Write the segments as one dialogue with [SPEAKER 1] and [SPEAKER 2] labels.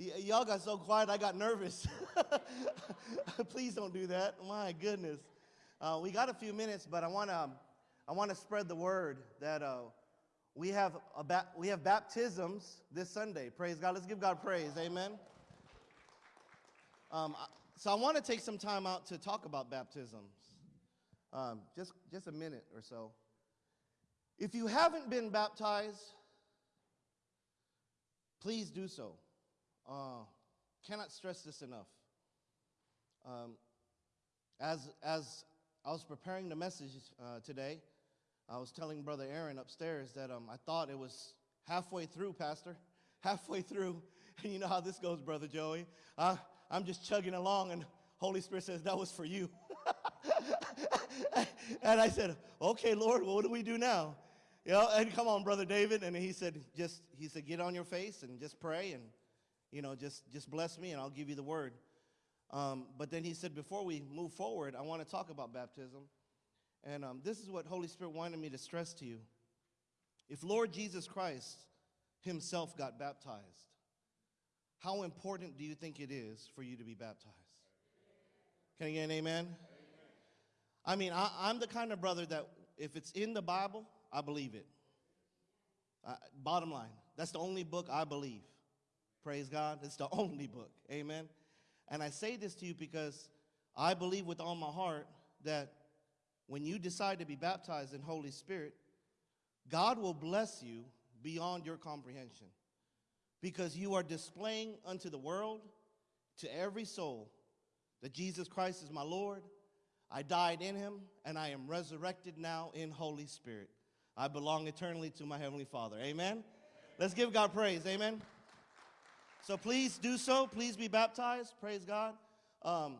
[SPEAKER 1] Y'all got so quiet, I got nervous. Please don't do that. My goodness. Uh, we got a few minutes, but I want to I want to spread the word that uh, we have a ba- we have baptisms this Sunday. Praise God. Let's give God praise. Amen. Um, so I want to take some time out to talk about baptisms. Um, just just a minute or so. If you haven't been baptized, please do so. Uh, cannot stress this enough. Um, as, as I was preparing the message uh, today, I was telling Brother Aaron upstairs that um, I thought it was halfway through, Pastor. Halfway through. And you know how this goes, Brother Joey. Uh, I'm just chugging along, and Holy Spirit says, That was for you. and I said, Okay, Lord, well, what do we do now? You know, and come on, Brother David. And he said, Just, he said, get on your face and just pray and, you know, just, just bless me, and I'll give you the word. Um, but then he said, before we move forward, I want to talk about baptism. And um, this is what Holy Spirit wanted me to stress to you. If Lord Jesus Christ himself got baptized, how important do you think it is for you to be baptized? Can I get an amen? I mean, I, I'm the kind of brother that if it's in the Bible, I believe it. Uh, bottom line, that's the only book I believe. Praise God. It's the only book. Amen. And I say this to you because I believe with all my heart that when you decide to be baptized in Holy Spirit, God will bless you beyond your comprehension because you are displaying unto the world, to every soul, that Jesus Christ is my Lord. I died in him, and I am resurrected now in Holy Spirit. I belong eternally to my Heavenly Father. Amen? Let's give God praise. Amen. So please do so. Please be baptized. Praise God. Um,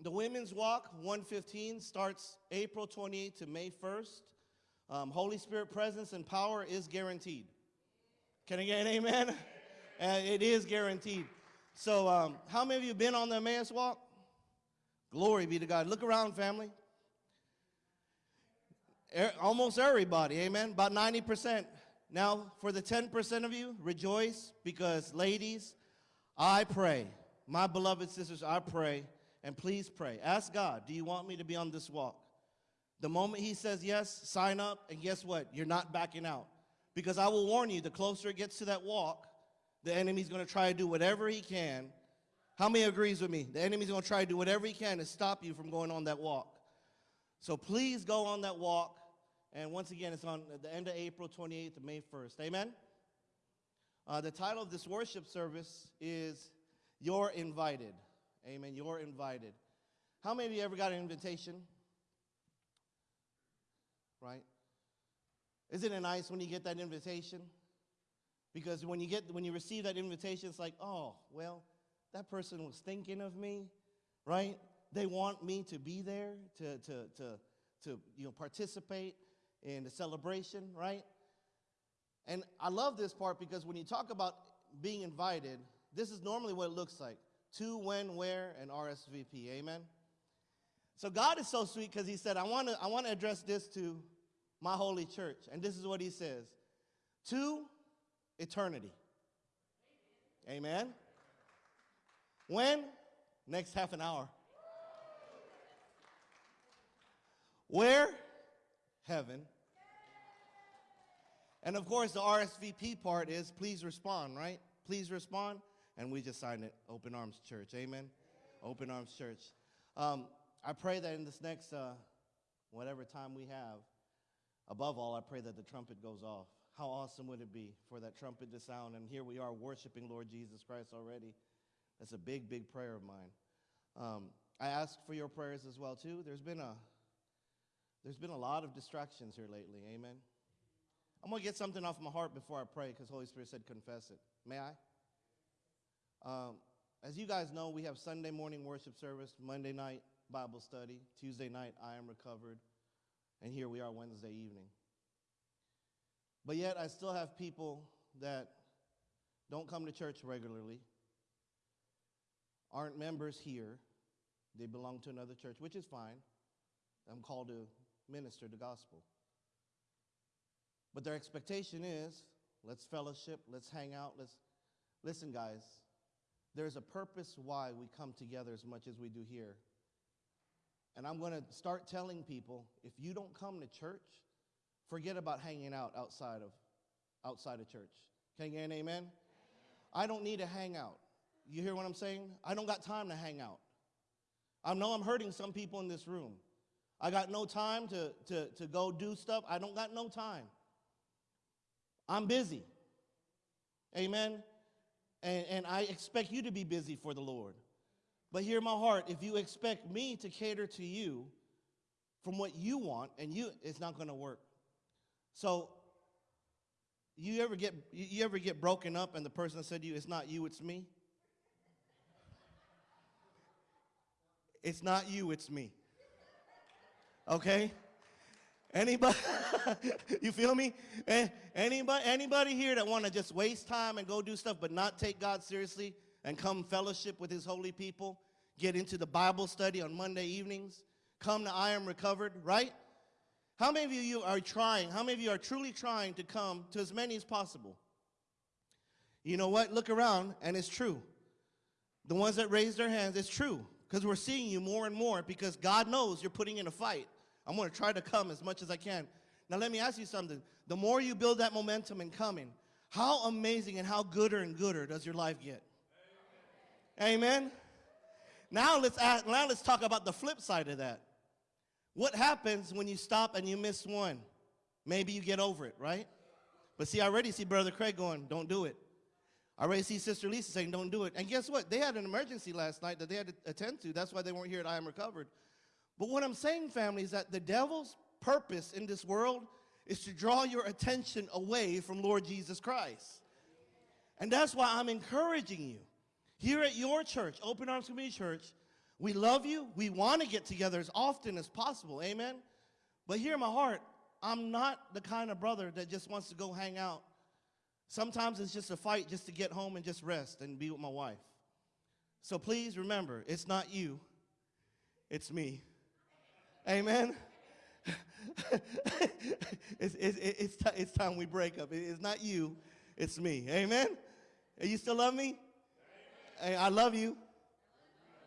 [SPEAKER 1] the Women's Walk 115 starts April 28th to May 1st. Um, Holy Spirit presence and power is guaranteed. Can I get an amen? And it is guaranteed. So, um, how many of you been on the Emmaus Walk? Glory be to God. Look around, family. Er- almost everybody, amen. About 90%. Now, for the 10% of you, rejoice because, ladies, I pray. My beloved sisters, I pray, and please pray. Ask God, do you want me to be on this walk? The moment He says yes, sign up, and guess what? You're not backing out. Because I will warn you, the closer it gets to that walk, the enemy's going to try to do whatever he can. How many agrees with me? The enemy's going to try to do whatever he can to stop you from going on that walk. So please go on that walk. And once again, it's on the end of April 28th to May 1st. Amen? Uh, the title of this worship service is You're Invited. Amen. You're invited. How many of you ever got an invitation? Right? Isn't it nice when you get that invitation? Because when you get when you receive that invitation, it's like, oh, well, that person was thinking of me, right? They want me to be there to to to to you know participate in the celebration, right? And I love this part because when you talk about being invited, this is normally what it looks like. To, when, where, and RSVP. Amen. So God is so sweet because He said, I want to I want to address this to my holy church. And this is what He says. To eternity. Amen. When? Next half an hour. Where? Heaven. And of course, the RSVP part is please respond, right? Please respond. And we just signed it, Open Arms Church. Amen. Open Arms Church. Um, I pray that in this next, uh, whatever time we have, above all, I pray that the trumpet goes off. How awesome would it be for that trumpet to sound? And here we are worshiping Lord Jesus Christ already. That's a big, big prayer of mine. Um, I ask for your prayers as well too. There's been a there's been a lot of distractions here lately. Amen. I'm gonna get something off my heart before I pray because Holy Spirit said confess it. May I? Um, as you guys know, we have Sunday morning worship service, Monday night Bible study, Tuesday night I am recovered, and here we are Wednesday evening. But yet, I still have people that don't come to church regularly, aren't members here, they belong to another church, which is fine. I'm called to minister the gospel. But their expectation is let's fellowship, let's hang out, let's listen, guys. there's a purpose why we come together as much as we do here. And I'm going to start telling people if you don't come to church, forget about hanging out outside of outside of church. Can you get an amen? amen? I don't need to hang out. You hear what I'm saying? I don't got time to hang out. I know I'm hurting some people in this room. I got no time to, to, to go do stuff. I don't got no time. I'm busy. Amen. And, and I expect you to be busy for the Lord. But hear my heart, if you expect me to cater to you from what you want, and you it's not gonna work. So you ever get you ever get broken up and the person said to you, it's not you, it's me? It's not you, it's me. Okay? Anybody, you feel me? Eh, anybody, anybody here that want to just waste time and go do stuff but not take God seriously and come fellowship with his holy people, get into the Bible study on Monday evenings, come to I Am Recovered, right? How many of you are trying, how many of you are truly trying to come to as many as possible? You know what? Look around and it's true. The ones that raise their hands, it's true because we're seeing you more and more because God knows you're putting in a fight. I'm going to try to come as much as I can. Now, let me ask you something. The more you build that momentum in coming, how amazing and how gooder and gooder does your life get? Amen. Amen? Now let's ask, now let's talk about the flip side of that. What happens when you stop and you miss one? Maybe you get over it, right? But see, I already see Brother Craig going, don't do it. I already see Sister Lisa saying, don't do it. And guess what? They had an emergency last night that they had to attend to. That's why they weren't here at I Am Recovered. But what I'm saying, family, is that the devil's purpose in this world is to draw your attention away from Lord Jesus Christ. And that's why I'm encouraging you. Here at your church, Open Arms Community Church, we love you. We want to get together as often as possible. Amen? But here in my heart, I'm not the kind of brother that just wants to go hang out. Sometimes it's just a fight just to get home and just rest and be with my wife. So please remember, it's not you, it's me. Amen. it's, it's, it's, it's time we break up. It's not you, it's me. Amen. You still love me? Hey, I love you.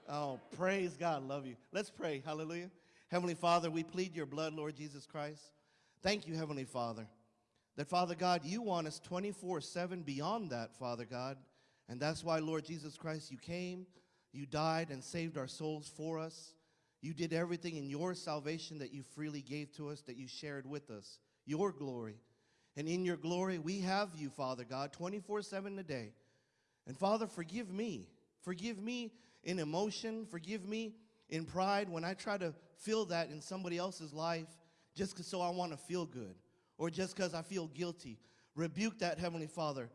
[SPEAKER 1] Oh, praise God, love you. Let's pray. Hallelujah. Heavenly Father, we plead your blood, Lord Jesus Christ. Thank you, Heavenly Father, that Father God, you want us 24 7 beyond that, Father God. And that's why, Lord Jesus Christ, you came, you died, and saved our souls for us. You did everything in your salvation that you freely gave to us, that you shared with us, your glory. And in your glory, we have you, Father God, 24 7 a day. And Father, forgive me. Forgive me in emotion. Forgive me in pride when I try to feel that in somebody else's life just so I want to feel good or just because I feel guilty. Rebuke that, Heavenly Father.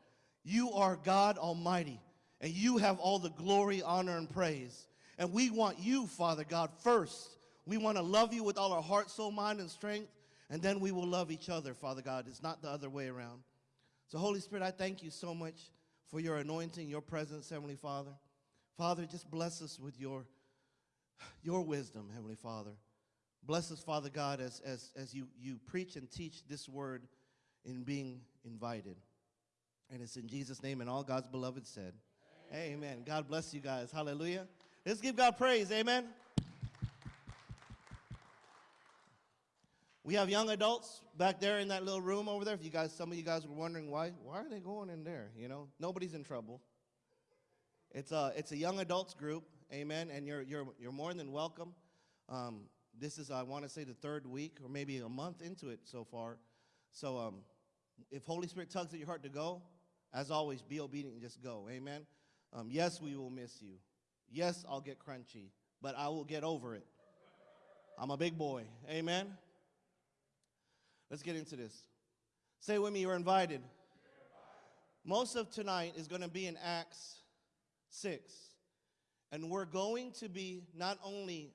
[SPEAKER 1] You are God Almighty, and you have all the glory, honor, and praise. And we want you, Father God, first. We want to love you with all our heart, soul, mind, and strength, and then we will love each other, Father God. It's not the other way around. So, Holy Spirit, I thank you so much for your anointing, your presence, Heavenly Father. Father, just bless us with your, your wisdom, Heavenly Father. Bless us, Father God, as, as, as you, you preach and teach this word in being invited. And it's in Jesus' name and all God's beloved said. Amen. Amen. God bless you guys. Hallelujah. Let's give God praise. Amen. We have young adults back there in that little room over there. If you guys, some of you guys were wondering why, why are they going in there? You know, nobody's in trouble. It's a, it's a young adults group, amen, and you're, you're, you're more than welcome. Um, this is, I want to say, the third week or maybe a month into it so far. So um, if Holy Spirit tugs at your heart to go, as always, be obedient and just go, amen. Um, yes, we will miss you. Yes, I'll get crunchy, but I will get over it. I'm a big boy. Amen? Let's get into this. Say with me, you're invited. Most of tonight is going to be in Acts 6. And we're going to be not only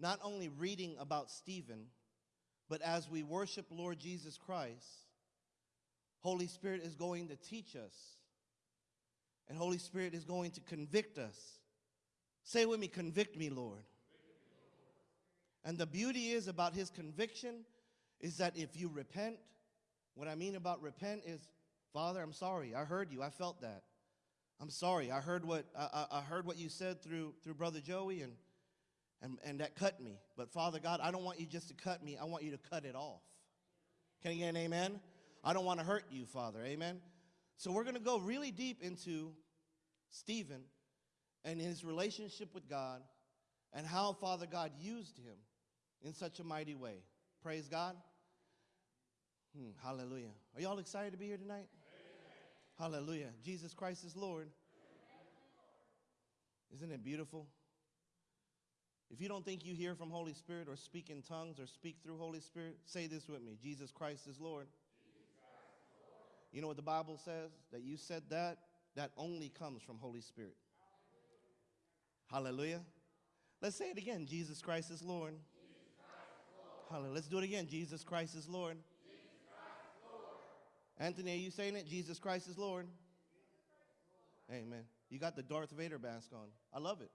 [SPEAKER 1] not only reading about Stephen, but as we worship Lord Jesus Christ, Holy Spirit is going to teach us and Holy Spirit is going to convict us. Say with me, convict me, Lord. And the beauty is about his conviction is that if you repent, what I mean about repent is, Father, I'm sorry. I heard you. I felt that. I'm sorry. I heard what I, I heard what you said through through Brother Joey, and and and that cut me. But Father God, I don't want you just to cut me. I want you to cut it off. Can you get an amen? I don't want to hurt you, Father. Amen. So we're going to go really deep into Stephen and his relationship with God and how Father God used him in such a mighty way. Praise God. Hmm, hallelujah. Are y'all excited to be here tonight? Hallelujah. Jesus Christ is Lord. Isn't it beautiful? If you don't think you hear from Holy Spirit or speak in tongues or speak through Holy Spirit, say this with me Jesus Christ is Lord. You know what the Bible says? That you said that, that only comes from Holy Spirit. Hallelujah. Let's say it again Jesus Christ is Lord. Hallelujah. Let's do it again. Jesus Christ is Lord. Anthony, are you saying it? Jesus Christ is Lord. Amen. You got the Darth Vader mask on. I love it.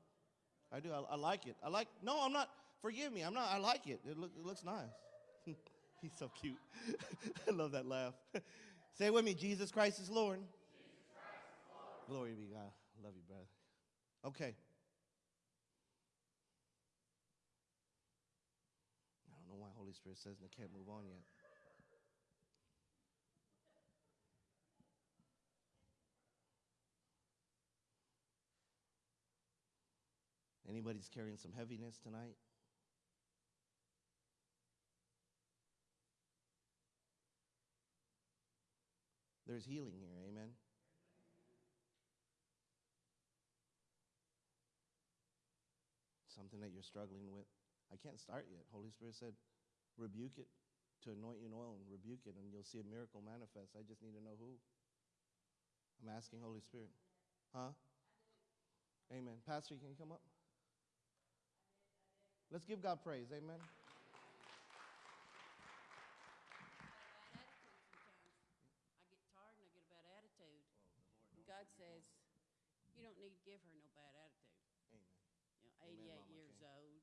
[SPEAKER 1] I do. I, I like it. I like. No, I'm not. Forgive me. I'm not. I like it. It, look, it looks nice. He's so cute. I love that laugh. Say it with me. Jesus Christ is Lord. Glory be God. Love you, brother. Okay. I don't know why Holy Spirit says they can't move on yet. Anybody's carrying some heaviness tonight? There's healing here, amen. Something that you're struggling with. I can't start yet. Holy Spirit said, rebuke it to anoint you in oil and rebuke it, and you'll see a miracle manifest. I just need to know who. I'm asking Holy Spirit. Huh? Amen. Pastor, can you come up? Let's give God praise. Amen.
[SPEAKER 2] God says, you don't need to give her no bad attitude.
[SPEAKER 1] Amen.
[SPEAKER 2] You know,
[SPEAKER 1] Amen,
[SPEAKER 2] 88
[SPEAKER 1] Mama
[SPEAKER 2] years
[SPEAKER 1] Kay.
[SPEAKER 2] old,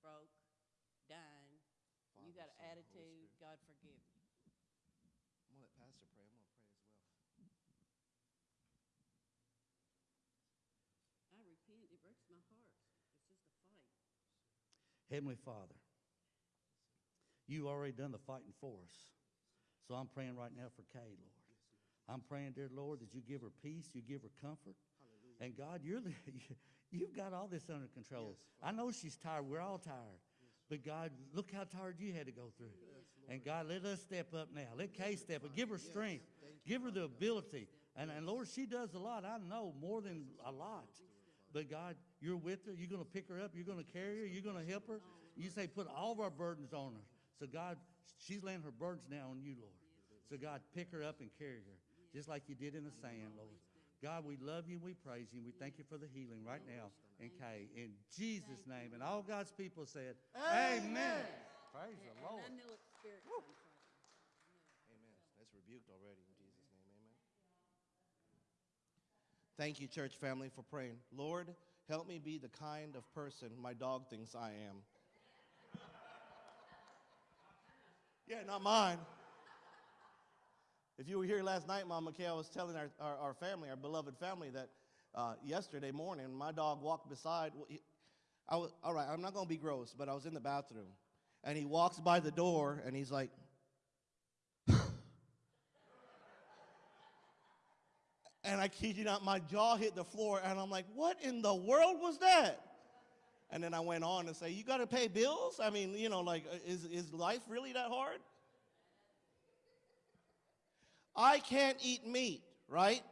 [SPEAKER 2] broke, dying. you
[SPEAKER 1] Father,
[SPEAKER 2] got
[SPEAKER 1] Son,
[SPEAKER 2] an
[SPEAKER 1] and Holy
[SPEAKER 2] attitude.
[SPEAKER 1] Spirit.
[SPEAKER 2] God forgive you.
[SPEAKER 1] I'm going to let Pastor pray. I'm going to pray as well.
[SPEAKER 2] I repent. It breaks my heart. It's just a fight.
[SPEAKER 3] Heavenly Father, you already done the fighting for us. So I'm praying right now for Kay, Lord. I'm praying, dear Lord, that you give her peace, you give her comfort. And God, you're the, you've got all this under control. I know she's tired. We're all tired. But God, look how tired you had to go through. and God, let us step up now. Let Kay step up. Give her strength. Give her the ability. And, and Lord, she does a lot. I know more than a lot. But God, you're with her. You're going to pick her up. You're going to carry her. You're going to help her. You say, put all of our burdens on her. So God, she's laying her burdens now on you, Lord. So God, pick her up and carry her, just like you did in the sand, Lord. God, we love you. We praise you. We thank you for the healing right now in Kay. In Jesus' name. And all God's people said, Amen. Praise the
[SPEAKER 2] And
[SPEAKER 3] Lord.
[SPEAKER 2] I know it's spirit comes from you.
[SPEAKER 1] Amen. That's rebuked already in Jesus' name. Amen. Thank you, church family, for praying. Lord, help me be the kind of person my dog thinks I am. Yeah, not mine. If you were here last night, Mama Kay, I was telling our, our, our family, our beloved family, that uh, yesterday morning my dog walked beside. well, he- I was, all right, I'm not going to be gross, but I was in the bathroom. And he walks by the door and he's like, And I kid you not, my jaw hit the floor, and I'm like, what in the world was that? And then I went on and say, you got to pay bills? I mean, you know, like, uh, is, is life really that hard? I can't eat meat, right?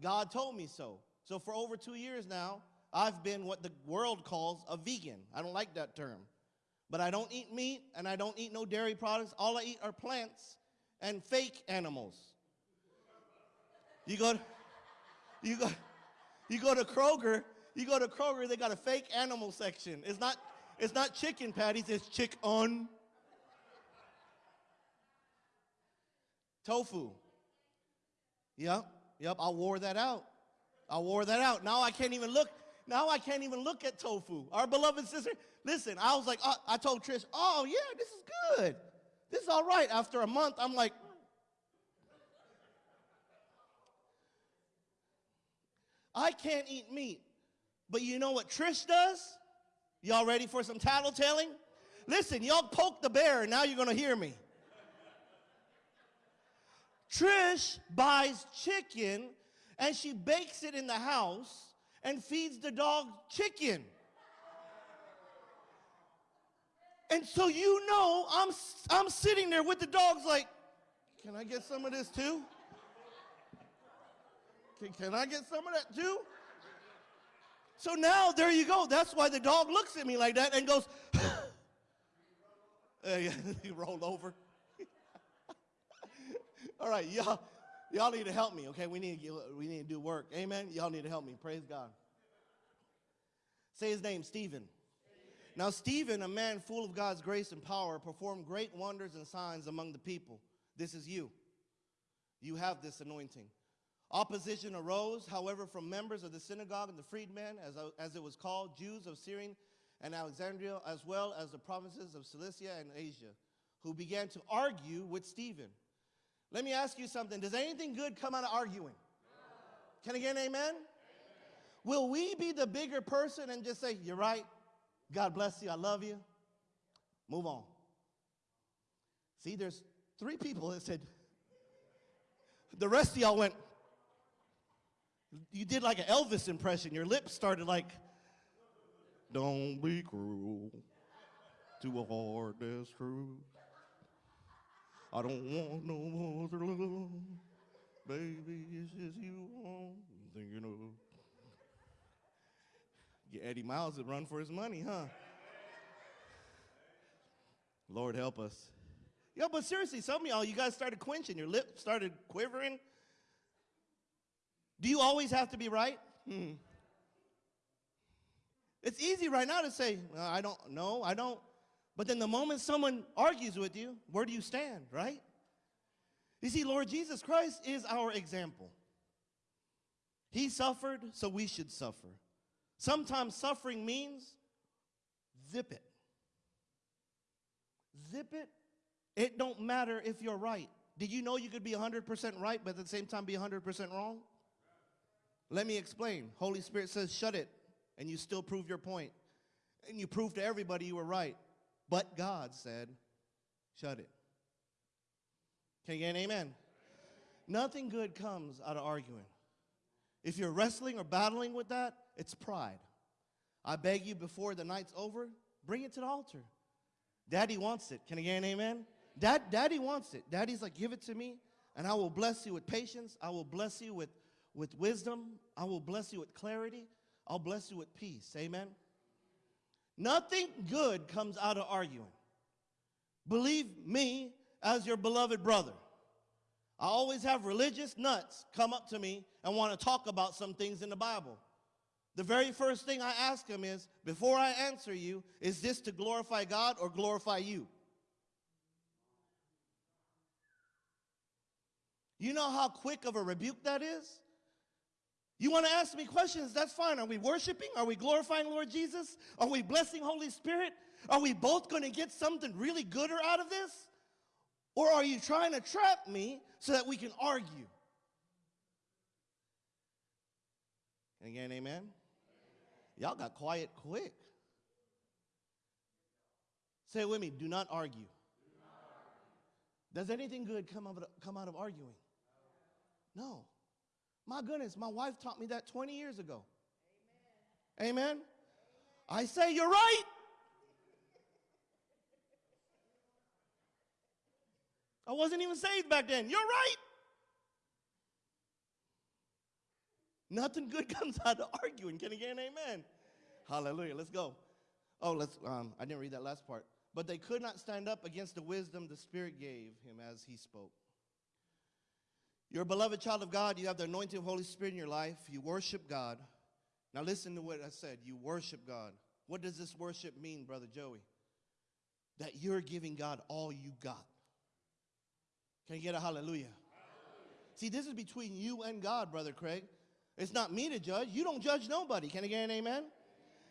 [SPEAKER 1] God told me so. So for over two years now, I've been what the world calls a vegan. I don't like that term. But I don't eat meat, and I don't eat no dairy products. All I eat are plants and fake animals. You go, you go, you go to Kroger. You go to Kroger. They got a fake animal section. It's not, it's not chicken patties. It's chick on. Tofu. Yep, yep. I wore that out. I wore that out. Now I can't even look. Now I can't even look at tofu. Our beloved sister. Listen, I was like, uh, I told Trish, oh yeah, this is good. This is all right. After a month, I'm like, I can't eat meat. But you know what Trish does? Y'all ready for some tattletelling? Listen, y'all poke the bear, and now you're going to hear me. Trish buys chicken and she bakes it in the house and feeds the dog chicken. And so you know, I'm, I'm sitting there with the dogs like, can I get some of this too? Can, can I get some of that too? So now there you go. That's why the dog looks at me like that and goes, he rolled over. All right, y'all, y'all need to help me, okay? We need, to we need to do work. Amen? Y'all need to help me. Praise God. Say his name, Stephen. Now, Stephen, a man full of God's grace and power, performed great wonders and signs among the people. This is you. You have this anointing. Opposition arose, however, from members of the synagogue and the freedmen, as, as it was called, Jews of Cyrene and Alexandria, as well as the provinces of Cilicia and Asia, who began to argue with Stephen. Let me ask you something. Does anything good come out of arguing? Can I get an amen? Will we be the bigger person and just say, You're right, God bless you, I love you? Move on. See, there's three people that said, the rest of y'all went, you did like an Elvis impression. Your lips started like, don't be cruel to a heart that's true. I don't want no other love. Baby, it's just you I'm thinking of. Get Eddie Miles to run for his money, huh? Lord help us. Yo, but seriously, some of y'all, you guys started quenching. Your lip started quivering. Do you always have to be right? Hmm. It's easy right now to say, "Well, I don't know, I don't. But then the moment someone argues with you, where do you stand, right? You see, Lord Jesus Christ is our example. He suffered, so we should suffer. Sometimes suffering means zip it. Zip it. It don't matter if you're right. Did you know you could be 100% right, but at the same time be 100% wrong? Let me explain. Holy Spirit says, shut it, and you still prove your point. And you prove to everybody you were right. But God said, shut it. Can you get an amen? Nothing good comes out of arguing. If you're wrestling or battling with that, it's pride. I beg you before the night's over, bring it to the altar. Daddy wants it. Can I get an amen? Dad, Daddy wants it. Daddy's like, give it to me, and I will bless you with patience. I will bless you with, with wisdom. I will bless you with clarity. I'll bless you with peace. Amen? Nothing good comes out of arguing. Believe me as your beloved brother. I always have religious nuts come up to me and want to talk about some things in the Bible. The very first thing I ask them is, before I answer you, is this to glorify God or glorify you? You know how quick of a rebuke that is? You want to ask me questions? That's fine. Are we worshiping? Are we glorifying Lord Jesus? Are we blessing Holy Spirit? Are we both going to get something really gooder out of this? Or are you trying to trap me so that we can argue? And again, amen? Y'all got quiet quick. Say it with me do not argue. Does anything good come out of, come out of arguing? No. My goodness, my wife taught me that 20 years ago. Amen. Amen. I say, You're right. I wasn't even saved back then. You're right. Nothing good comes out of arguing. Can you get an amen? Hallelujah. Let's go. Oh, let's. Um, I didn't read that last part. But they could not stand up against the wisdom the Spirit gave him as he spoke. You're a beloved child of God. You have the anointing of Holy Spirit in your life. You worship God. Now listen to what I said. You worship God. What does this worship mean, Brother Joey? That you're giving God all you got. Can you get a hallelujah? hallelujah? See, this is between you and God, Brother Craig. It's not me to judge. You don't judge nobody. Can I get an amen?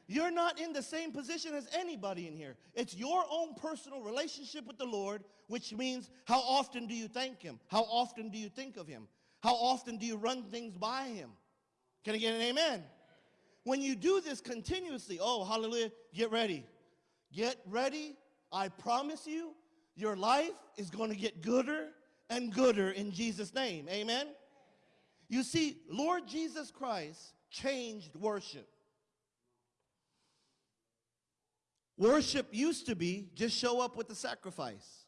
[SPEAKER 1] You're not in the same position as anybody in here. It's your own personal relationship with the Lord, which means how often do you thank Him? How often do you think of Him? How often do you run things by Him? Can I get an amen? When you do this continuously, oh, hallelujah, get ready. Get ready. I promise you, your life is going to get gooder and gooder in Jesus' name. Amen? You see, Lord Jesus Christ changed worship. Worship used to be just show up with the sacrifice.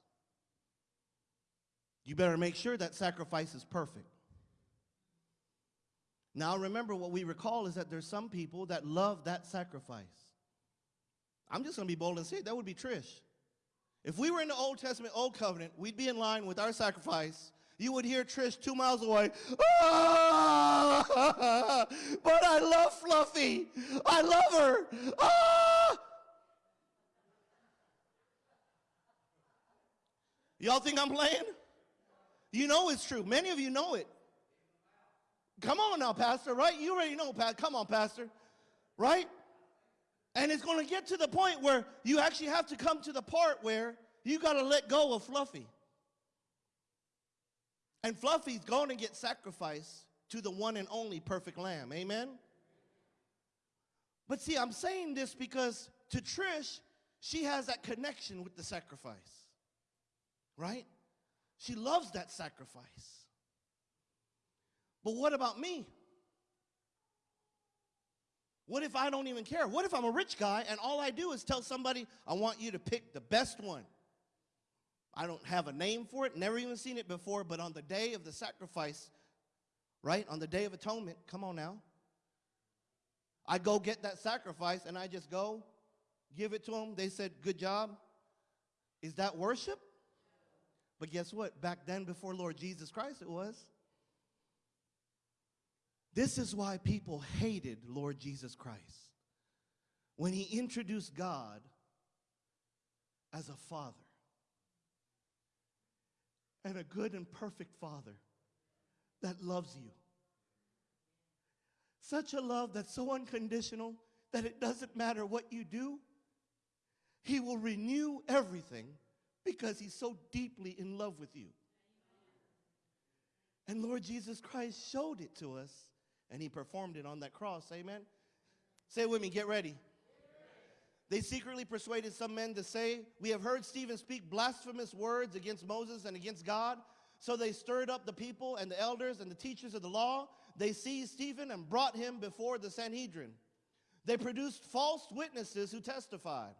[SPEAKER 1] You better make sure that sacrifice is perfect. Now, remember what we recall is that there's some people that love that sacrifice. I'm just going to be bold and say it. That would be Trish. If we were in the Old Testament, Old Covenant, we'd be in line with our sacrifice. You would hear Trish two miles away. Ah, but I love Fluffy. I love her. Ah! Y'all think I'm playing? You know it's true. Many of you know it. Come on now, Pastor, right? You already know, Pat. Come on, Pastor, right? And it's going to get to the point where you actually have to come to the part where you got to let go of Fluffy. And Fluffy's going to get sacrificed to the one and only perfect lamb. Amen? But see, I'm saying this because to Trish, she has that connection with the sacrifice. Right? She loves that sacrifice. But what about me? What if I don't even care? What if I'm a rich guy and all I do is tell somebody, I want you to pick the best one? I don't have a name for it, never even seen it before, but on the day of the sacrifice, right? On the day of atonement, come on now. I go get that sacrifice and I just go give it to them. They said, Good job. Is that worship? But guess what? Back then, before Lord Jesus Christ, it was. This is why people hated Lord Jesus Christ when he introduced God as a father and a good and perfect father that loves you. Such a love that's so unconditional that it doesn't matter what you do, he will renew everything because he's so deeply in love with you. And Lord Jesus Christ showed it to us and he performed it on that cross. Amen. Say it with me, get ready. They secretly persuaded some men to say, We have heard Stephen speak blasphemous words against Moses and against God. So they stirred up the people and the elders and the teachers of the law. They seized Stephen and brought him before the Sanhedrin. They produced false witnesses who testified.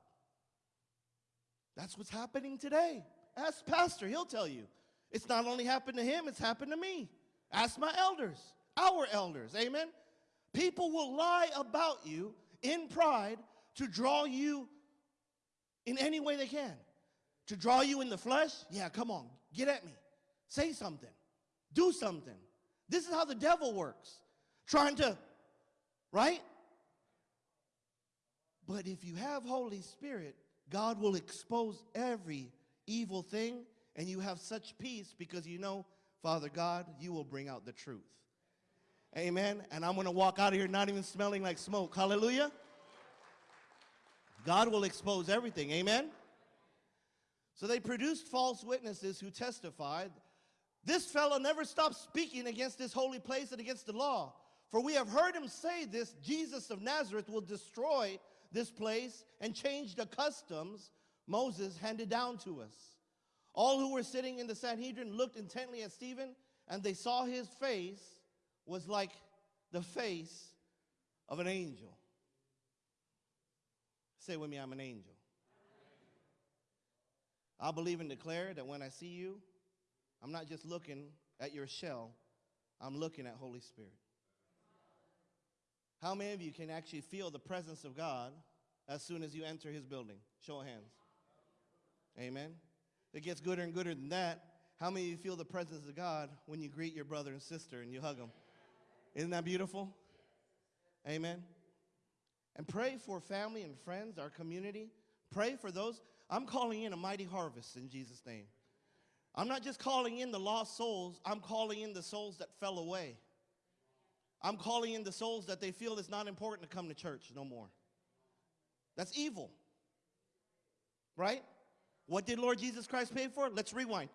[SPEAKER 1] That's what's happening today. Ask Pastor, he'll tell you. It's not only happened to him, it's happened to me. Ask my elders, our elders. Amen. People will lie about you in pride to draw you in any way they can. To draw you in the flesh, yeah, come on, get at me. Say something. Do something. This is how the devil works. Trying to, right? But if you have Holy Spirit, God will expose every evil thing and you have such peace because you know, Father God, you will bring out the truth. Amen. And I'm going to walk out of here not even smelling like smoke. Hallelujah. God will expose everything. Amen. So they produced false witnesses who testified, This fellow never stopped speaking against this holy place and against the law. For we have heard him say this Jesus of Nazareth will destroy this place and change the customs Moses handed down to us. All who were sitting in the Sanhedrin looked intently at Stephen, and they saw his face was like the face of an angel. Say with me, I'm an angel. I believe and declare that when I see you, I'm not just looking at your shell, I'm looking at Holy Spirit. How many of you can actually feel the presence of God as soon as you enter his building? Show of hands. Amen. It gets gooder and gooder than that. How many of you feel the presence of God when you greet your brother and sister and you hug them? Isn't that beautiful? Amen. And pray for family and friends, our community. Pray for those. I'm calling in a mighty harvest in Jesus' name. I'm not just calling in the lost souls, I'm calling in the souls that fell away. I'm calling in the souls that they feel it's not important to come to church no more. That's evil. Right? What did Lord Jesus Christ pay for? Let's rewind.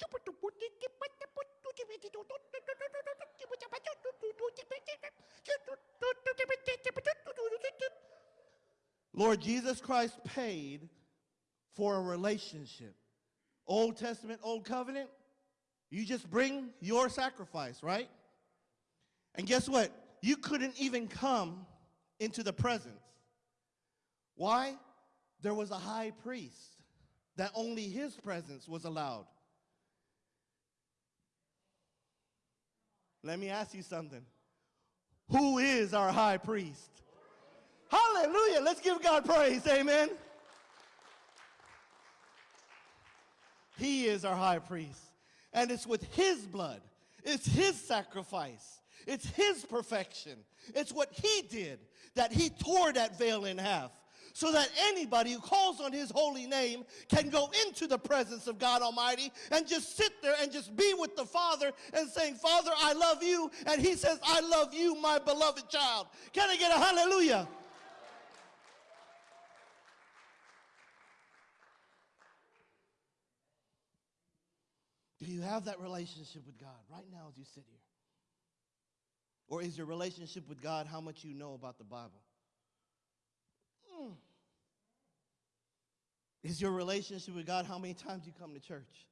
[SPEAKER 1] Lord Jesus Christ paid for a relationship. Old Testament, Old Covenant, you just bring your sacrifice, right? And guess what? You couldn't even come into the presence. Why? There was a high priest that only his presence was allowed. Let me ask you something. Who is our high priest? Hallelujah. Let's give God praise. Amen. He is our high priest. And it's with his blood, it's his sacrifice, it's his perfection, it's what he did that he tore that veil in half so that anybody who calls on his holy name can go into the presence of God Almighty and just sit there and just be with the Father and saying, Father, I love you. And he says, I love you, my beloved child. Can I get a hallelujah? Do you have that relationship with God right now as you sit here? Or is your relationship with God how much you know about the Bible? Mm. Is your relationship with God how many times you come to church?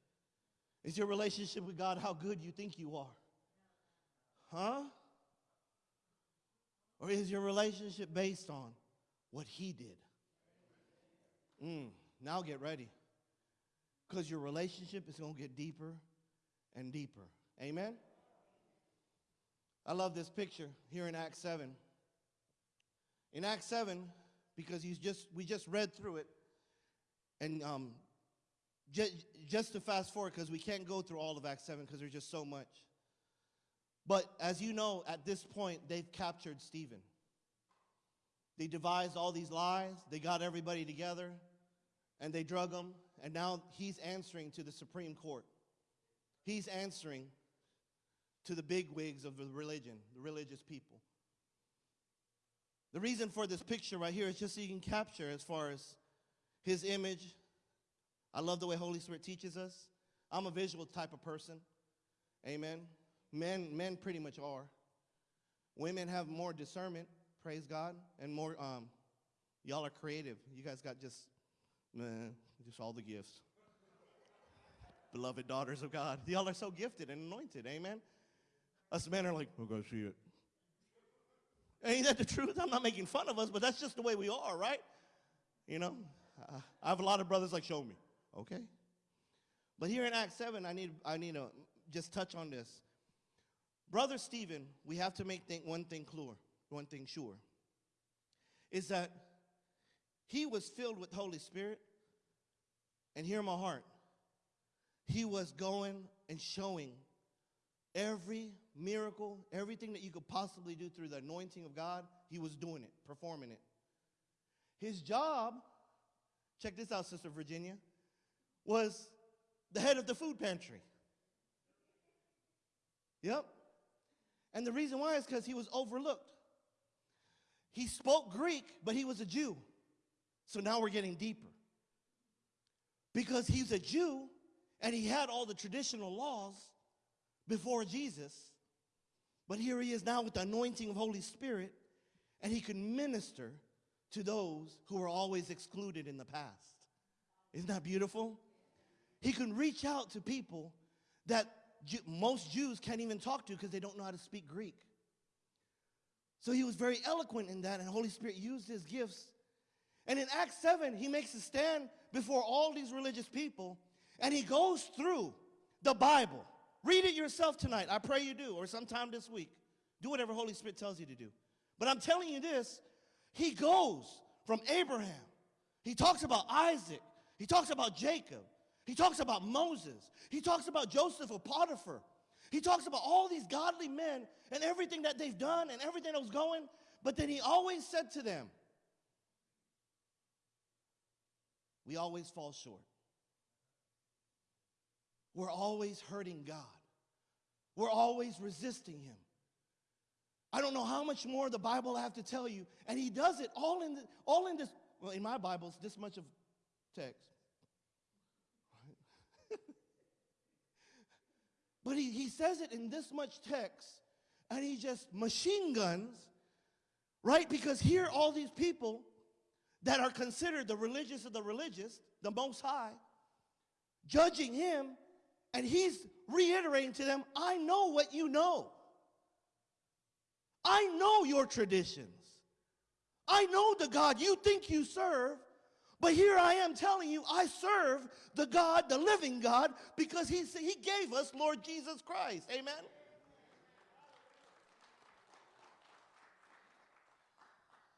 [SPEAKER 1] Is your relationship with God how good you think you are? Huh? Or is your relationship based on what He did? Mm. Now get ready. Because your relationship is going to get deeper and deeper. Amen? I love this picture here in Acts 7. In Acts 7, because he's just, we just read through it, and um, just, just to fast forward, because we can't go through all of Acts 7 because there's just so much. But as you know, at this point, they've captured Stephen. They devised all these lies, they got everybody together, and they drug him, and now he's answering to the Supreme Court. He's answering to the big wigs of the religion, the religious people. The reason for this picture right here is just so you can capture as far as his image. I love the way Holy Spirit teaches us. I'm a visual type of person. Amen. Men, men pretty much are. Women have more discernment, praise God, and more, um, y'all are creative. You guys got just, just all the gifts. Beloved daughters of God. Y'all are so gifted and anointed, amen. Us men are like, going to see it. Ain't that the truth? I'm not making fun of us, but that's just the way we are, right? You know, I have a lot of brothers like, show me. Okay. But here in Acts 7, I need, I need to just touch on this. Brother Stephen, we have to make one thing clear, one thing sure, is that he was filled with Holy Spirit, and hear my heart, he was going and showing every miracle, everything that you could possibly do through the anointing of God, he was doing it, performing it. His job, check this out, Sister Virginia, was the head of the food pantry. Yep. And the reason why is because he was overlooked. He spoke Greek, but he was a Jew. So now we're getting deeper. Because he's a Jew and he had all the traditional laws before Jesus, but here he is now with the anointing of Holy Spirit, and he can minister to those who were always excluded in the past. Isn't that beautiful? He can reach out to people that most Jews can't even talk to because they don't know how to speak Greek. So he was very eloquent in that, and Holy Spirit used his gifts. And in Acts 7, he makes a stand before all these religious people, and he goes through the Bible. Read it yourself tonight. I pray you do, or sometime this week. Do whatever Holy Spirit tells you to do. But I'm telling you this, he goes from Abraham. He talks about Isaac. He talks about Jacob. He talks about Moses. He talks about Joseph of Potiphar. He talks about all these godly men and everything that they've done and everything that was going. But then he always said to them, We always fall short. We're always hurting God. We're always resisting Him. I don't know how much more the Bible I have to tell you, and He does it all in the, all in this. Well, in my Bible, it's this much of text. but he, he says it in this much text, and he just machine guns, right? Because here, all these people, that are considered the religious of the religious, the most high, judging him, and he's reiterating to them, I know what you know. I know your traditions. I know the God you think you serve, but here I am telling you, I serve the God, the living God, because he, he gave us Lord Jesus Christ. Amen?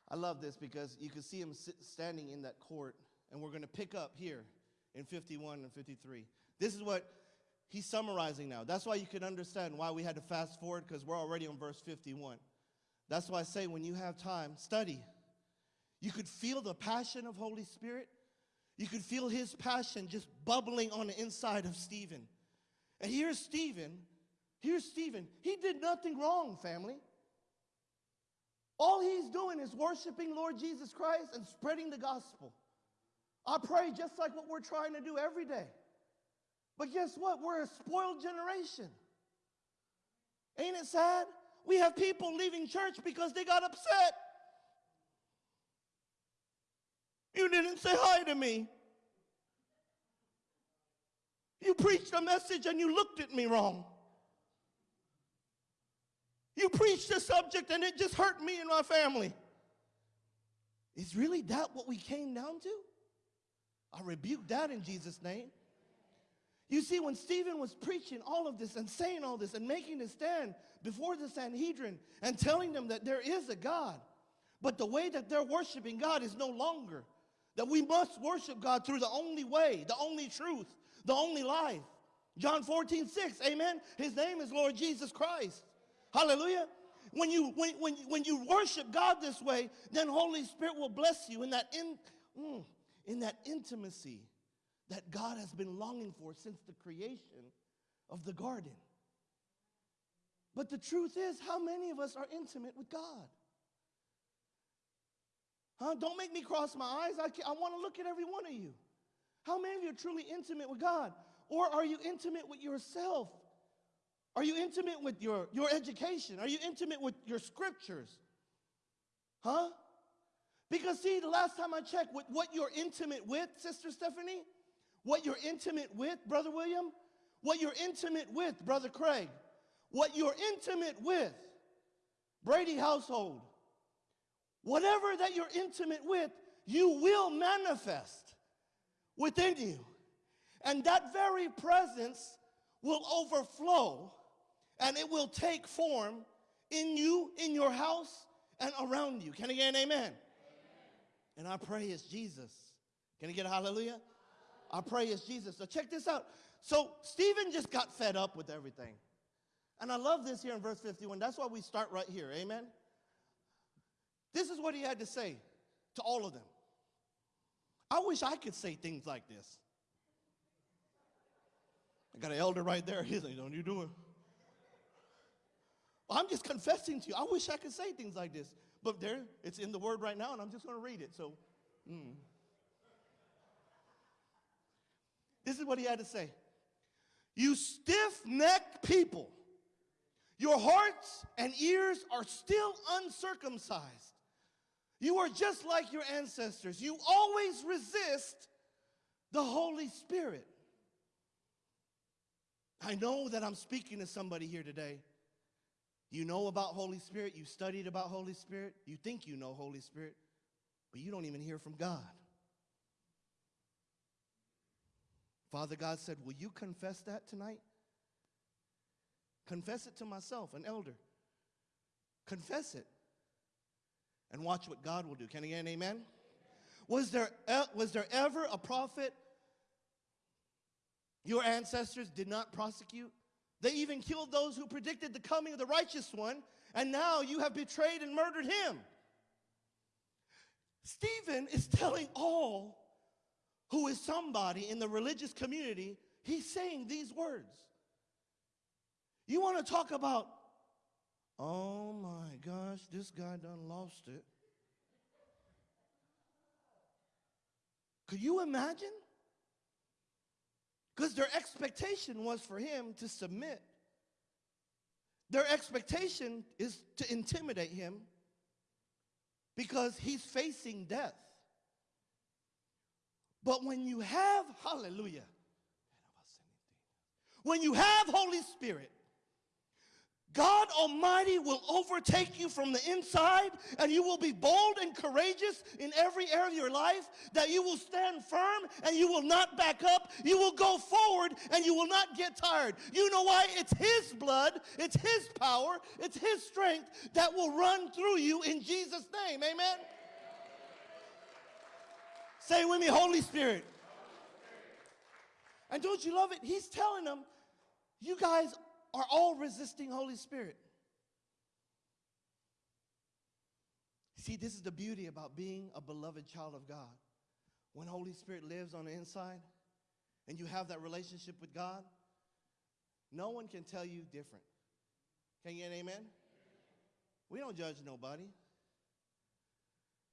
[SPEAKER 1] I love this because you can see him standing in that court, and we're going to pick up here in 51 and 53. This is what he's summarizing now. That's why you can understand why we had to fast forward because we're already on verse 51. That's why I say when you have time, study. You could feel the passion of Holy Spirit. You could feel his passion just bubbling on the inside of Stephen. And here's Stephen. Here's Stephen. He did nothing wrong, family. All he's doing is worshiping Lord Jesus Christ and spreading the gospel. I pray just like what we're trying to do every day. But guess what? We're a spoiled generation. Ain't it sad? We have people leaving church because they got upset. You didn't say hi to me. You preached a message and you looked at me wrong. You preached a subject and it just hurt me and my family. Is really that what we came down to? I rebuke that in Jesus' name. You see, when Stephen was preaching all of this and saying all this and making a stand before the Sanhedrin and telling them that there is a God, but the way that they're worshiping God is no longer, that we must worship God through the only way, the only truth, the only life. John 14, 6, amen. His name is Lord Jesus Christ. Hallelujah. When you, when, when, when you worship God this way, then Holy Spirit will bless you in that, in, mm, in that intimacy that God has been longing for since the creation of the garden. But the truth is, how many of us are intimate with God? Huh? Don't make me cross my eyes. I, I want to look at every one of you. How many of you are truly intimate with God? Or are you intimate with yourself? Are you intimate with your, your education? Are you intimate with your scriptures? Huh? Because, see, the last time I checked, with what you're intimate with, Sister Stephanie, what you're intimate with, Brother William, what you're intimate with, Brother Craig, what you're intimate with, Brady household, whatever that you're intimate with, you will manifest within you. And that very presence will overflow and it will take form in you, in your house, and around you. Can I get an amen? amen? And I pray it's Jesus. Can I get a hallelujah? I pray it's Jesus. So check this out. So Stephen just got fed up with everything. And I love this here in verse 51. That's why we start right here. Amen? This is what he had to say to all of them. I wish I could say things like this. I got an elder right there. He's like, Don't you do it. I'm just confessing to you. I wish I could say things like this. But there, it's in the word right now, and I'm just going to read it. So, mm. This is what he had to say You stiff necked people, your hearts and ears are still uncircumcised. You are just like your ancestors. You always resist the Holy Spirit. I know that I'm speaking to somebody here today. You know about Holy Spirit, you studied about Holy Spirit, you think you know Holy Spirit, but you don't even hear from God. Father God said, Will you confess that tonight? Confess it to myself, an elder. Confess it. And watch what God will do. Can I get an amen? Was there, was there ever a prophet your ancestors did not prosecute? They even killed those who predicted the coming of the righteous one, and now you have betrayed and murdered him. Stephen is telling all who is somebody in the religious community, he's saying these words. You want to talk about, oh my gosh, this guy done lost it. Could you imagine? Because their expectation was for him to submit. Their expectation is to intimidate him because he's facing death. But when you have, hallelujah, when you have Holy Spirit, God Almighty will overtake you from the inside, and you will be bold and courageous in every area of your life. That you will stand firm and you will not back up. You will go forward and you will not get tired. You know why? It's His blood, it's His power, it's His strength that will run through you in Jesus' name. Amen. Say with me, Holy Spirit. And don't you love it? He's telling them, you guys are all resisting Holy Spirit. See, this is the beauty about being a beloved child of God. When Holy Spirit lives on the inside and you have that relationship with God, no one can tell you different. Can you get an amen? We don't judge nobody.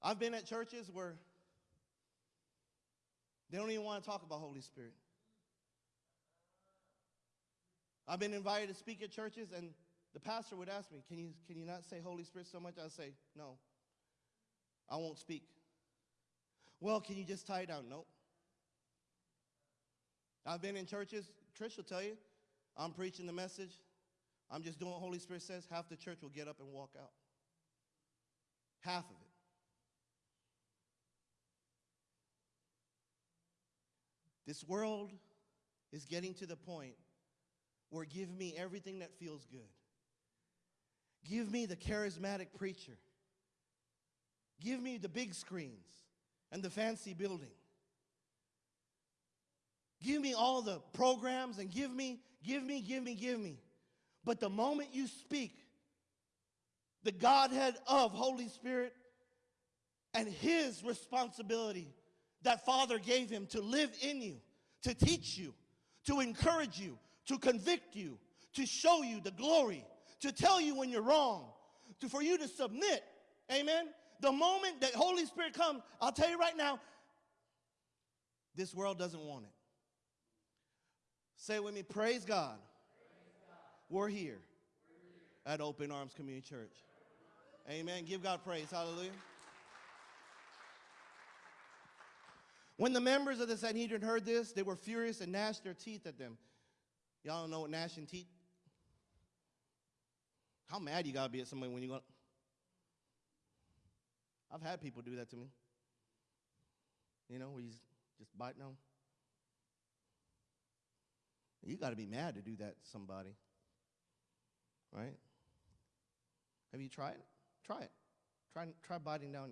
[SPEAKER 1] I've been at churches where they don't even want to talk about Holy Spirit. I've been invited to speak at churches, and the pastor would ask me, Can you, can you not say Holy Spirit so much? I'd say, No, I won't speak. Well, can you just tie it down? Nope. I've been in churches, Trish will tell you, I'm preaching the message, I'm just doing what Holy Spirit says, half the church will get up and walk out. Half of it. This world is getting to the point where give me everything that feels good. Give me the charismatic preacher. Give me the big screens and the fancy building. Give me all the programs and give me, give me, give me, give me. But the moment you speak the Godhead of Holy Spirit and His responsibility that Father gave Him to live in you, to teach you, to encourage you, to convict you, to show you the glory, to tell you when you're wrong, to, for you to submit. Amen. The moment that Holy Spirit comes, I'll tell you right now, this world doesn't want it. Say with me, praise God. We're here at Open Arms Community Church. Amen. Give God praise. Hallelujah. When the members of the Sanhedrin heard this, they were furious and gnashed their teeth at them. Y'all don't know what gnashing teeth? How mad you gotta be at somebody when you go. I've had people do that to me. You know, where you just biting them. You gotta be mad to do that to somebody. Right? Have you tried? Try it. Try, try biting down.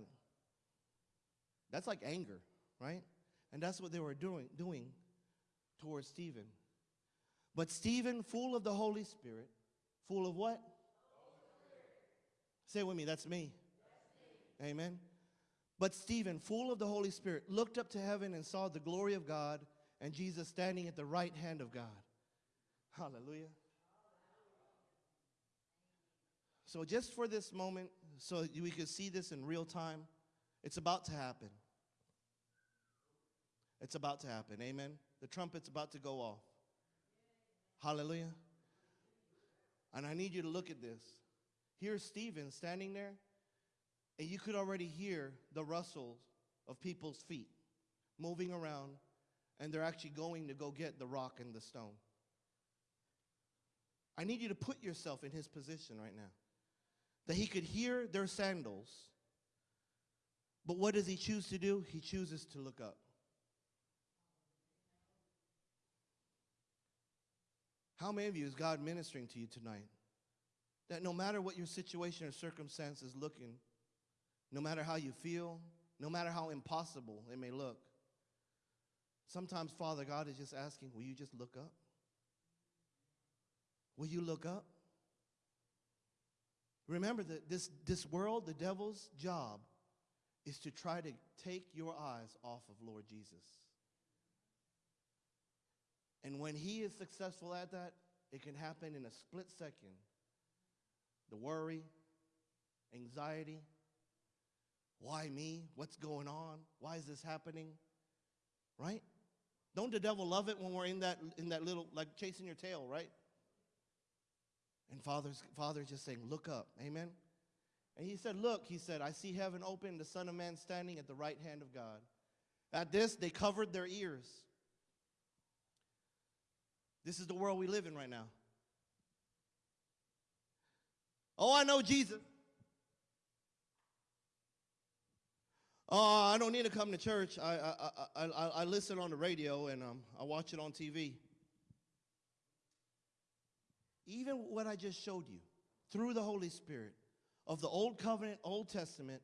[SPEAKER 1] That's like anger, right? And that's what they were doing, doing towards Stephen. But Stephen, full of the Holy Spirit, full of what? Say it with me, that's me. Amen. But Stephen, full of the Holy Spirit, looked up to heaven and saw the glory of God and Jesus standing at the right hand of God. Hallelujah. So, just for this moment, so we could see this in real time, it's about to happen. It's about to happen. Amen. The trumpet's about to go off. Hallelujah. And I need you to look at this. Here's Stephen standing there, and you could already hear the rustles of people's feet moving around, and they're actually going to go get the rock and the stone. I need you to put yourself in his position right now. That he could hear their sandals, but what does he choose to do? He chooses to look up. How many of you is God ministering to you tonight? That no matter what your situation or circumstance is looking, no matter how you feel, no matter how impossible it may look, sometimes Father God is just asking, will you just look up? Will you look up? Remember that this, this world, the devil's job, is to try to take your eyes off of Lord Jesus. And when he is successful at that, it can happen in a split second. The worry, anxiety, why me? What's going on? Why is this happening? Right? Don't the devil love it when we're in that in that little like chasing your tail, right? And Father's Father's just saying, look up. Amen. And he said, Look, he said, I see heaven open, the Son of Man standing at the right hand of God. At this, they covered their ears. This is the world we live in right now. Oh, I know Jesus. Oh, I don't need to come to church. I, I, I, I, I listen on the radio and um, I watch it on TV. Even what I just showed you through the Holy Spirit of the Old Covenant, Old Testament,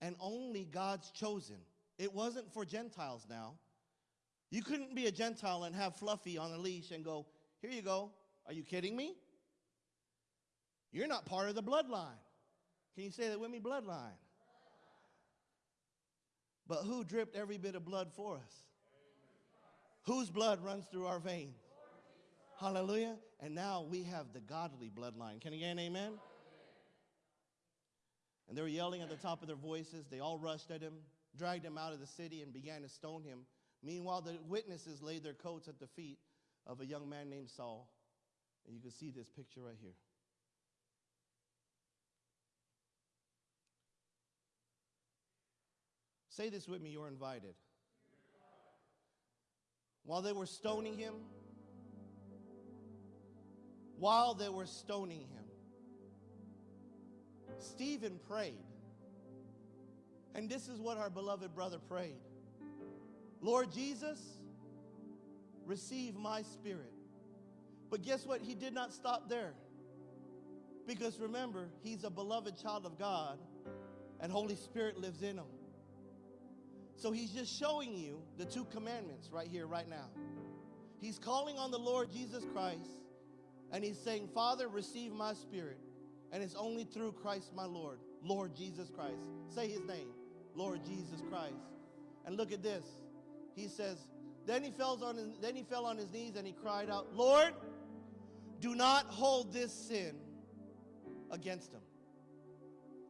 [SPEAKER 1] and only God's chosen. It wasn't for Gentiles now. You couldn't be a Gentile and have Fluffy on a leash and go, Here you go. Are you kidding me? You're not part of the bloodline. Can you say that with me? Bloodline. But who dripped every bit of blood for us? Whose blood runs through our veins? Hallelujah. And now we have the godly bloodline. Can you get an amen? And they were yelling at the top of their voices. They all rushed at him, dragged him out of the city, and began to stone him. Meanwhile, the witnesses laid their coats at the feet of a young man named Saul. And you can see this picture right here. Say this with me, you're invited. While they were stoning him, while they were stoning him, Stephen prayed. And this is what our beloved brother prayed Lord Jesus, receive my spirit. But guess what? He did not stop there. Because remember, he's a beloved child of God, and Holy Spirit lives in him. So he's just showing you the two commandments right here, right now. He's calling on the Lord Jesus Christ, and he's saying, Father, receive my spirit. And it's only through Christ my Lord, Lord Jesus Christ. Say his name, Lord Jesus Christ. And look at this. He says, then he, fell on his, then he fell on his knees and he cried out, Lord, do not hold this sin against him.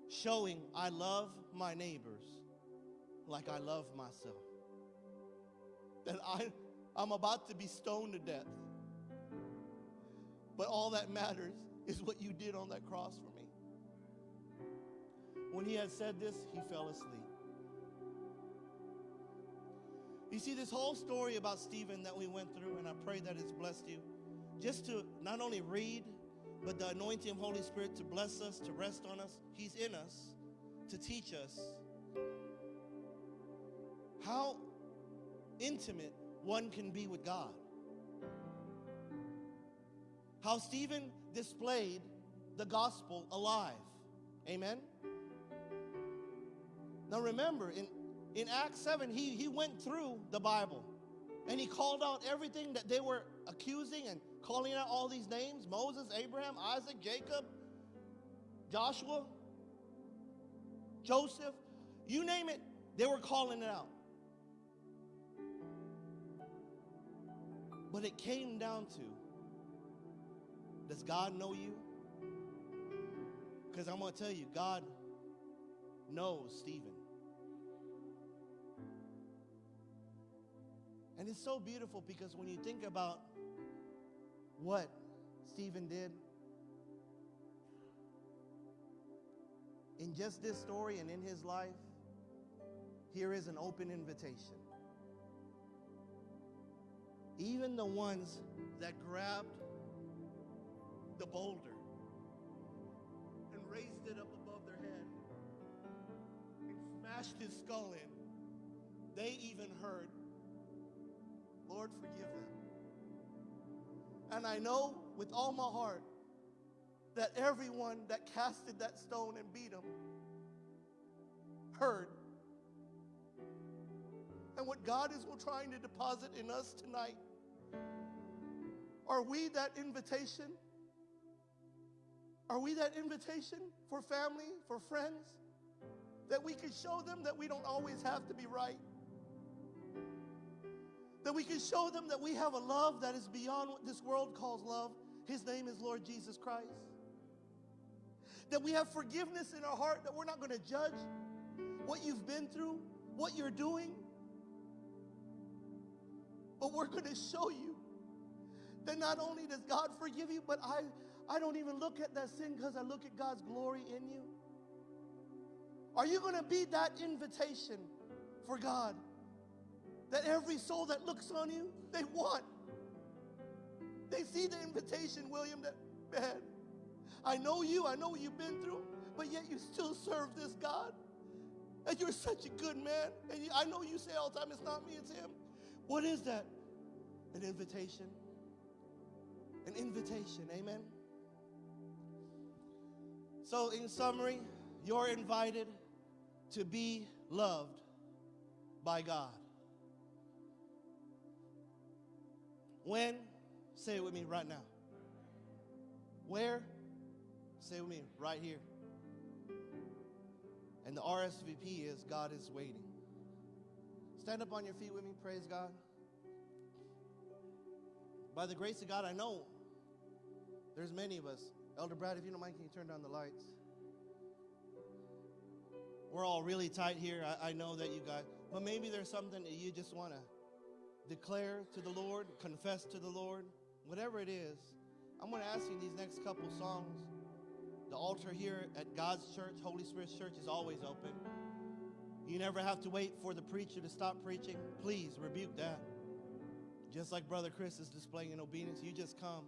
[SPEAKER 1] Showing I love my neighbors like I love myself. That I, I'm about to be stoned to death. But all that matters is what you did on that cross for me. When he had said this, he fell asleep. You see, this whole story about Stephen that we went through, and I pray that it's blessed you, just to not only read, but the anointing of Holy Spirit to bless us, to rest on us. He's in us to teach us how intimate one can be with God. How Stephen displayed the gospel alive. Amen? Now remember, in, in Acts 7, he, he went through the Bible and he called out everything that they were accusing and calling out all these names Moses, Abraham, Isaac, Jacob, Joshua, Joseph, you name it, they were calling it out. But it came down to does God know you? Because I'm going to tell you, God knows Stephen. And it's so beautiful because when you think about what Stephen did, in just this story and in his life, here is an open invitation. Even the ones that grabbed the boulder and raised it up above their head and smashed his skull in, they even heard, Lord, forgive them. And I know with all my heart that everyone that casted that stone and beat him heard. And what God is trying to deposit in us tonight are we that invitation? Are we that invitation for family, for friends? That we can show them that we don't always have to be right. That we can show them that we have a love that is beyond what this world calls love. His name is Lord Jesus Christ. That we have forgiveness in our heart, that we're not going to judge what you've been through, what you're doing. But we're going to show you that not only does God forgive you, but I, I don't even look at that sin because I look at God's glory in you. Are you going to be that invitation for God? That every soul that looks on you, they want. They see the invitation, William, that, man, I know you, I know what you've been through, but yet you still serve this God. And you're such a good man. And I know you say all the time, it's not me, it's him. What is that? An invitation. An invitation, amen? So, in summary, you're invited to be loved by God. When? Say it with me right now. Where? Say it with me right here. And the RSVP is God is waiting. Stand up on your feet with me, praise God. By the grace of God, I know there's many of us. Elder Brad, if you don't mind, can you turn down the lights? We're all really tight here. I, I know that you guys, but maybe there's something that you just want to declare to the Lord, confess to the Lord, whatever it is. I'm going to ask you these next couple songs. The altar here at God's church, Holy Spirit's church, is always open. You never have to wait for the preacher to stop preaching. Please rebuke that. Just like Brother Chris is displaying in obedience, you just come.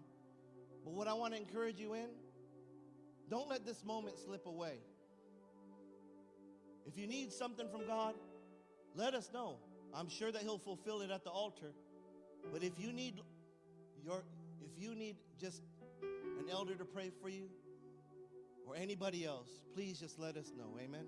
[SPEAKER 1] But what I want to encourage you in, don't let this moment slip away. If you need something from God, let us know. I'm sure that He'll fulfill it at the altar. But if you need your if you need just an elder to pray for you or anybody else, please just let us know. Amen.